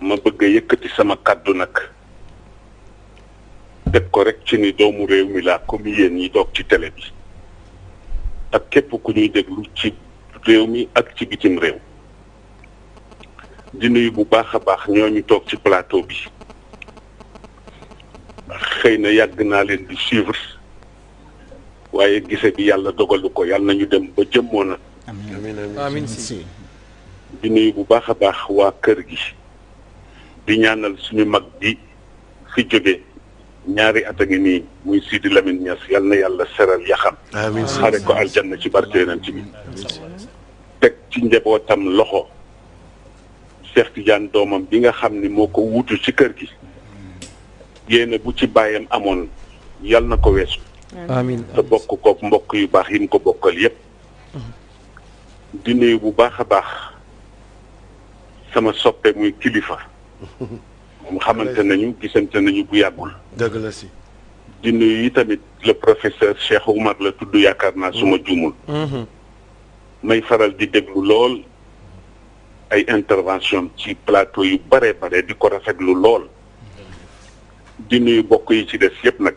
ma bëgg a yëkkati sama kàddu nag teg ko rek ci ni doomu réew mi laa comme yéen yi toog ci télé bi ak képp ku ñuy déglu ci réew mi ak ci bitim réew di nuyu bu baax a baax ñooñu toog ci plateau bi xëy na yàgg naa leen di suivre waaye gise bi yàlla dogalu ko yàlla nañu dem ba jëmmoon na amiin amiin si di nuyu bu baax a baax waa kër gi di ñaanal suñu mag bi fi jóge ñaari at a ngi nii muy Sidi Lamine Niass yal na yàlla seral yaxam amiin xare ko aljanna ci barke yonent bi teg ci njabootam loxo Cheikh Tidiane doomam bi nga xam ni moo ko wutu ci kër gi yéene bu ci bàyyam amoon yal na ko weesu amiin te bokk kook mbokk yu baax yi mu ko bokkal yépp di nuyu bu baax a baax sama soppe muy kilifa. moom xamante nañu gisante nañu bu yàggul. dëgg la si. di nuyu yi tamit le professeur Cheikh Oumar la tudd yaakaar naa suma mm-hmm. juumul. Mm-hmm. may faral di déglu lool ay intervention ci plateau yu bare bare di ko rafetlu lool. di nuyu bokk yi ci des yépp nag.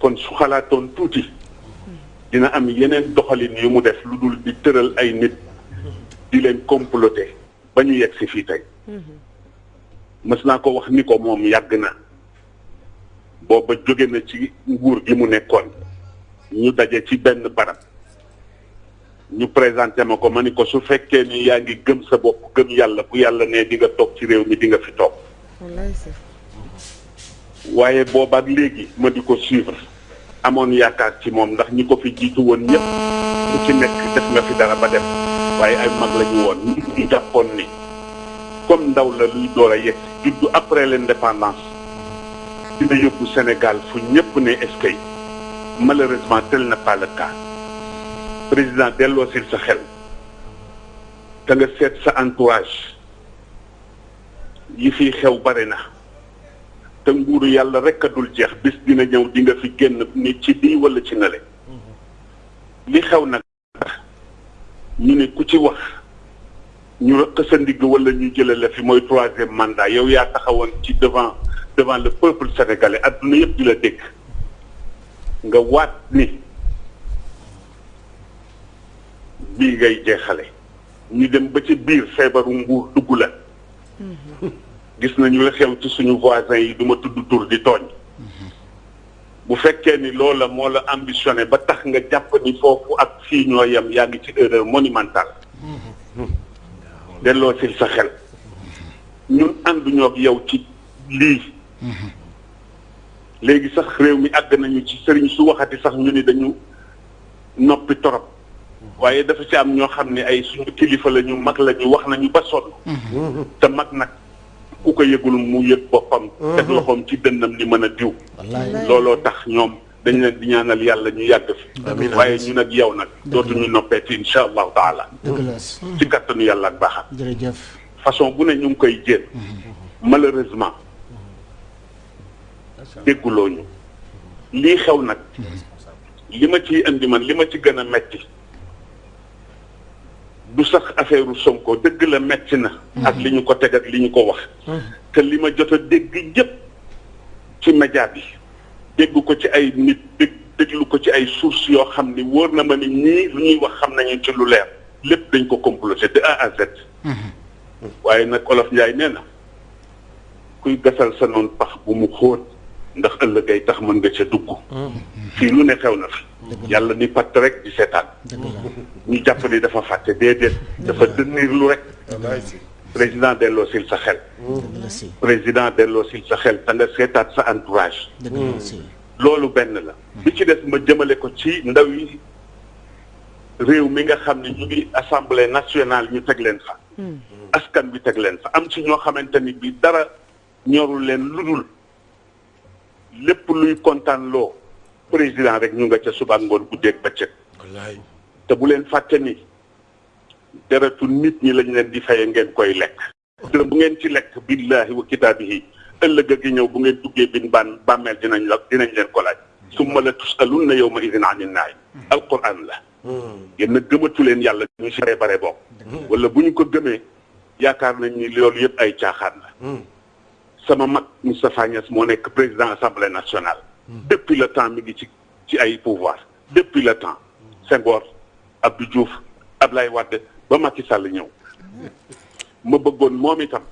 kon su xalaatoon tuuti dina am yeneen doxalin yu mu def lu dul di tëral ay nit di leen comploter ba ñu yegg si fii tey mës naa ko wax ni ko moom yàgg na booba jóge na ci nguur gi mu nekkoon ñu daje ci benn barab ñu présenté ma ko ma ni ko su fekkee ni yaa ngi gëm sa bopp gëm yàlla bu yàlla ne di nga toog ci réew mi di nga fi toog waaye boobaak léegi ma di ko suivre amoon yaakaar ci moom ndax ñi ko fi jiitu woon ñëpp ku ci nekk def nga fi dara ba dem waaye ay mag la ñu woon ñi jàppoon ni comme ndaw la luy door a yegg juddu après l'indépendance dina yóbbu Sénégal fu ñëpp ne eskay malheureusement tel n'est pas le cas président delloo sil sa xel te nga seet sa entourage yi fi xew bare na te nguuru yàlla rek a dul jeex bis dina ñëw di nga fi génn ni ci bii wala ci nale li xew nag ñu ne ku ci wax ñu rëq sa ndigg wala ñu jëlee la fi mooy troisième mandat yow yaa taxawoon ci devant devant le peuple sénégalais adduna yëpp di la dégg nga waat ni bii ngay jeexale ñu dem ba ci biir feebaru mbuur dugg la mm-hmm. gis nañu la xew ci suñu voisin yi duma tudd tur di tooñ bu fekkee ni loola moo la ambitionné ba tax nga jàpp ni foofu ak fii ñoo yem yaa ngi ci erreur monumentale delloo si sa xel ñun ànduñoo ak yow ci lii léegi sax réew mi àgg nañu ci sëriñ su waxati sax ñu ni dañu noppi torop waaye dafa ci am ñoo xam ne ay suñu kilifa la ñu mag la ñu wax nañu ba sonn te mag nag ku ko yëgul mu yëg boppam mhm. teg loxoom ci dënnam ni mën a diw looloo tax ñoom dañ leen di ñaanal yàlla ñu yàgg fi waaye ñu nag yow nag dootuñu noppeeti insha allahu taala ci kattanu yàlla ak baaxam jërëjëf façon bu ne ñu ngi koy jéem mhm. malheureusement dégguloo ñu lii xew nag mhm. li ma ciy indi man li ma ci gën a metti du sax affaire Sonko dëgg la metti na. Mhm. ak li ñu ko teg ak li ñu ko wax. Mhm. te li ma jot a dégg yëpp ci média bi dégg ko ci ay nit dégg déglu ko ci ay sources yoo xam ni wóor na ma ni ñii lu ñuy wax xam nañu ci lu leer lépp dañ ko comploté de A à Z. Mhm. waaye nag Olof Njaay nee na. kuy gasal sa noon pax bu mu xóot ndax ëllëg ay tax mën nga ca dugg fii lu ne xew na fi yàlla ni patt rek di seetaan ñu jàpp ni dafa fàtte déedéet dafa dënniir lu rek président delloo sil sa xel président delloo sil sa xel te nga seetaat sa entourage loolu benn la bi ci des ma jëmale ko ci ndaw yi réew mi nga xam ne ñu ngi assemblée nationale ñu teg leen fa Hmm. askan bi teg leen fa am ci ñoo xamante ni bi dara ñorul leen lu dul lépp luy kontaan loo président rek ñu nga ca suba ngoon guddeeg bëccëg. wallaay te bu leen fàtte ni deretu nit ñi lañ leen di faye ngeen koy lekk. te bu ngeen ci lekk billaahi wa kitaabihi ëllëg gi ñëw bu ngeen duggee bin ban bàmmeel dinañ la dinañ leen ko laaj. summa la tusalunna yawma idin anin naay alquran la. yéen nag gëmatu leen yàlla ñu si bare bare bokk wala bu ñu ko gëmee yaakaar nañ ni loolu yëpp ay caaxaan la sama mag Moustapha Niass moo nekk président assemblée nationale depuis le temps mi ngi ci ci ay pouvoir depuis le temps Senghor Abdou Diouf Ablaye Wade ba Macky Sall ñëw ma bëggoon moom itam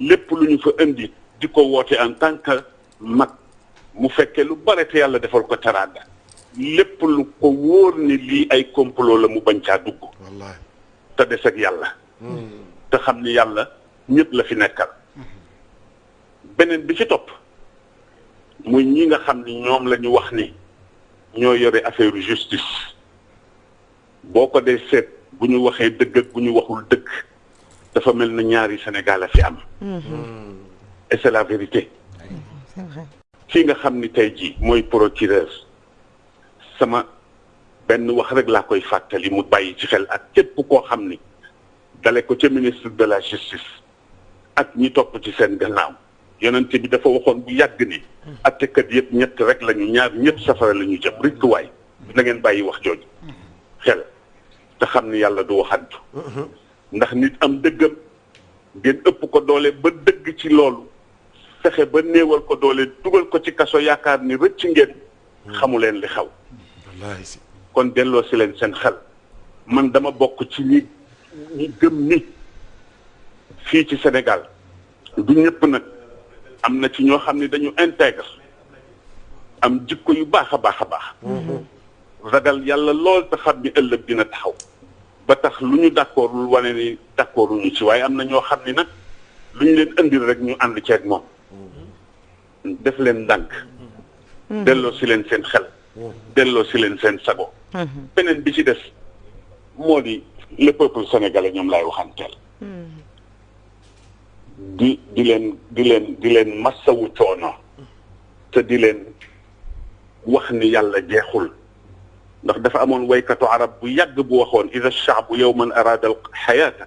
lépp lu ñu fa indi di ko woote en tant que mag mu fekkee lu bare te yàlla defal ko teraanga lépp lu ko wóor ni lii ay complot la mu bañ caa dugg te des ak yàlla hmm. te xam ni yàlla ñëpp la fi nekkal beneen bi ci topp muy ñi nga xam ni ñoom la ñu wax ni ñoo yore affaire justice boo ko dee seet bu ñu waxee dëgg ak bu ñu waxul dëgg dafa mel na ñaari Sénégal a fi am. Hmm. et c'est la vérité. fii nga xam ni tey jii mooy procureur sama benn wax rek laa koy fàttali mu bàyyi ci xel ak képp koo xam ni dale ko ca ministre de la justice ak ñi topp ci seen gannaaw yonent bi dafa waxoon bu yàgg ni hmm. attekat yëpp ñett rek lañu ñaar ñëpp safara la ñu jëm rikk waay na ngeen bàyyi wax jooju hmm. xel te xam ni yàlla du waxantu mhm. ndax nit am dëggam ngeen ëpp ko doole ba dëgg ci loolu fexe ba néewal ko doole dugal ko ci kaso yaakaar ni rëcc ngeen mhm. xamu leen li xaw kon delloo si leen seen xel man dama bokk ci ñi ñi gëm ni fii ci Sénégal du ñëpp nag am na ci ñoo xam ne dañu intègre am jikko yu baax a baax a baax mm-hmm. ragal yàlla lool te xam ni ëllëg dina taxaw ba tax lu ñu d'accordul wane ni d'accorduñu ci waaye am na ñoo xam ni nag lu ñu leen indil rek ñu ànd ceeg moom def leen ndànk. Hmm. delloo si leen seen xel. Hmm. delloo si leen seen sago. Hmm. beneen bi ci des moo di le peuple sénégalais ñoom laay waxanteel. di di leen di leen di leen massawu coono. te di leen wax ni yàlla jeexul. ndax dafa amoon waykatu arab bu yàgg bu waxoon ida shaabu yowman araada al xayaata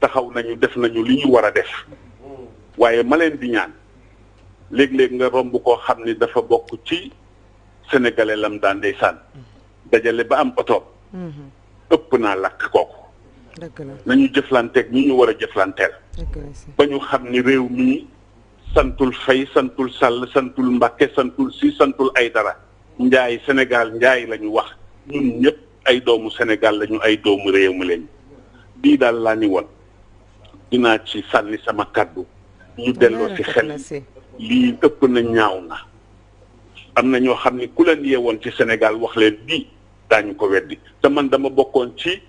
taxaw nañu def nañu li ñu war a def waaye ma leen di ñaan léeg-léeg nga romb koo xam ni dafa bokk ci sénégalais lam daan ndeysaan dajale ba am oto mhm. ëpp naa lakk kooku nañu jëflanteeg ñi ñu war a jëflanteel ba ñu xam ni réew mi santul fay santul sàll santul mbàkke santul si santul ay dara njaay Sénégal njaay la ñu wax ñun ñëpp ay doomu Sénégal lañu ay doomu réew mi lañu bii daal laa ni woon dinaa ci sànni sama kàddu ñu delloo si xel lii ëpp na ñaaw na am na ñoo xam ni ku leen yeewoon ci Sénégal wax leen bii daañu ko weddi te man dama bokkoon ci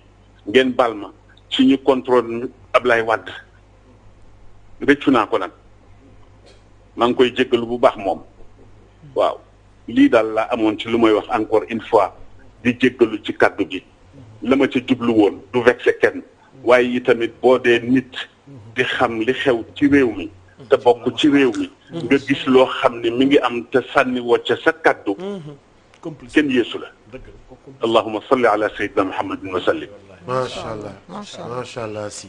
ngeen baal ma ci ñu contrôle Ablaye Wade rëccu naa ko nag maa ngi koy jéggalu bu baax moom waaw lii daal laa amoon ci lu may wax encore une fois di jéggalu ci kàddu gi la ma ca jublu woon du vexé kenn waaye yi tamit boo dee nit di xam li xew ci réew mi te bokk ci réew mi nga gis loo xam ne mi ngi am te sànni woo ca sa kàddu kenn yeesu la allahuma salli ala sayyidina muhammadin wa sallim macha allah macha allah si